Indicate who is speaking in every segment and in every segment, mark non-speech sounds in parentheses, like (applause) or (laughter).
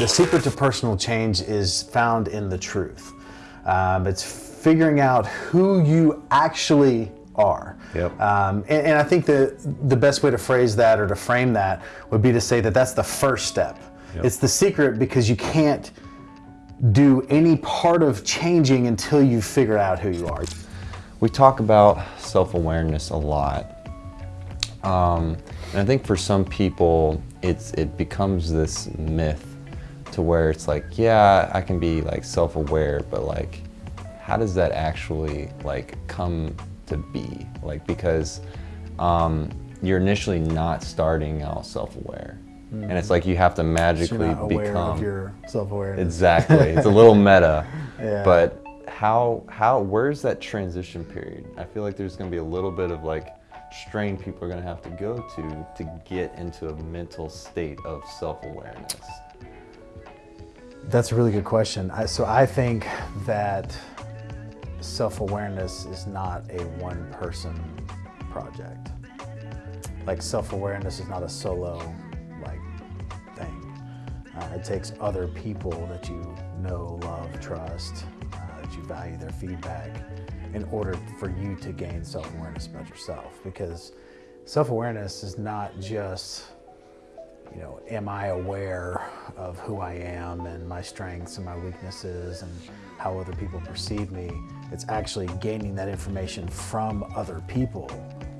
Speaker 1: The secret to personal change is found in the truth. Um, it's figuring out who you actually are.
Speaker 2: Yep.
Speaker 1: Um, and, and I think the, the best way to phrase that or to frame that would be to say that that's the first step.
Speaker 2: Yep.
Speaker 1: It's the secret because you can't do any part of changing until you figure out who you are.
Speaker 2: We talk about self-awareness a lot. Um, and I think for some people, it's it becomes this myth to where it's like, yeah, I can be like self-aware, but like, how does that actually like come to be? Like, because um, you're initially not starting out self-aware. And it's like you have to
Speaker 1: So
Speaker 2: magically
Speaker 1: aware
Speaker 2: become
Speaker 1: your self-awareness.
Speaker 2: Exactly. It's a little (laughs) meta.
Speaker 1: Yeah.
Speaker 2: But how how where's that transition period? I feel like there's going to be a little bit of like strain people are going to have to go to to get into a mental state of self-awareness.
Speaker 1: That's a really good question. I, so I think that self-awareness is not a one-person project. Like self-awareness is not a solo like thing. Uh, it takes other people that you know, love, trust, uh, that you value their feedback in order for you to gain self-awareness about yourself. Because self-awareness is not just you know, am I aware of who I am and my strengths and my weaknesses and how other people perceive me? It's actually gaining that information from other people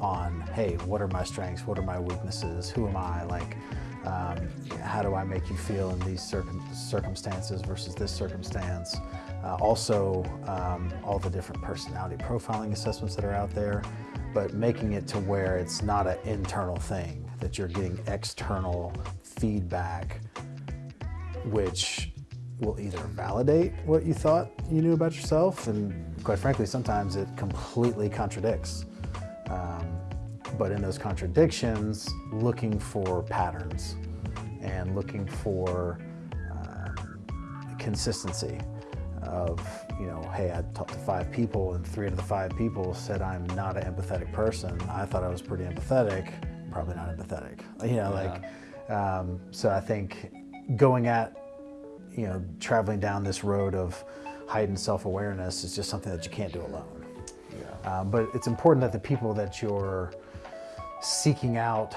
Speaker 1: on, hey, what are my strengths? What are my weaknesses? Who am I? Like, um, how do I make you feel in these circum circumstances versus this circumstance? Uh, also, um, all the different personality profiling assessments that are out there, but making it to where it's not an internal thing, that you're getting external feedback, which will either validate what you thought you knew about yourself, and quite frankly, sometimes it completely contradicts. Um, but in those contradictions, looking for patterns and looking for um, consistency of, you know, hey, I talked to five people and three out of the five people said I'm not an empathetic person. I thought I was pretty empathetic, probably not empathetic. You know, like, um, so I think going at, you know, traveling down this road of heightened self-awareness is just something that you can't do alone. Um, but it's important that the people that you're seeking out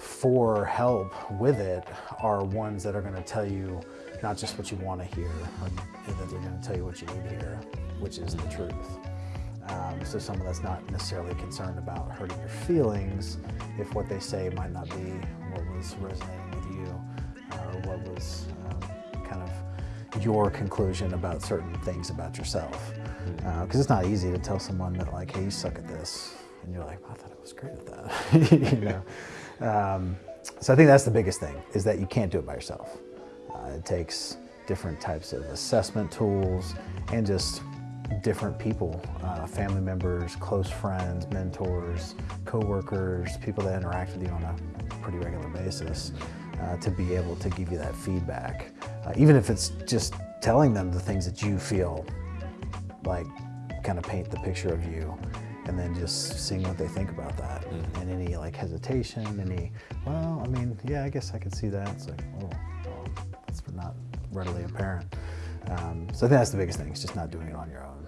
Speaker 1: for help with it are ones that are going to tell you not just what you want to hear, but that they're going to tell you what you need to hear, which is the truth. Um, so someone that's not necessarily concerned about hurting your feelings if what they say might not be what was resonating with you uh, or what was um, kind of your conclusion about certain things about yourself. Because it's not easy to tell someone that like, hey, you suck at this. And you're like, I thought I was great at that. (laughs) you know? Um, so I think that's the biggest thing, is that you can't do it by yourself. Uh, it takes different types of assessment tools and just different people, uh, family members, close friends, mentors, coworkers, people that interact with you on a pretty regular basis uh, to be able to give you that feedback. Uh, even if it's just telling them the things that you feel like kind of paint the picture of you and then just seeing what they think about that and any like hesitation, any, well, I mean, yeah, I guess I could see that. It's like, oh, well, that's not readily apparent. Um, so I think that's the biggest thing, is just not doing it on your own.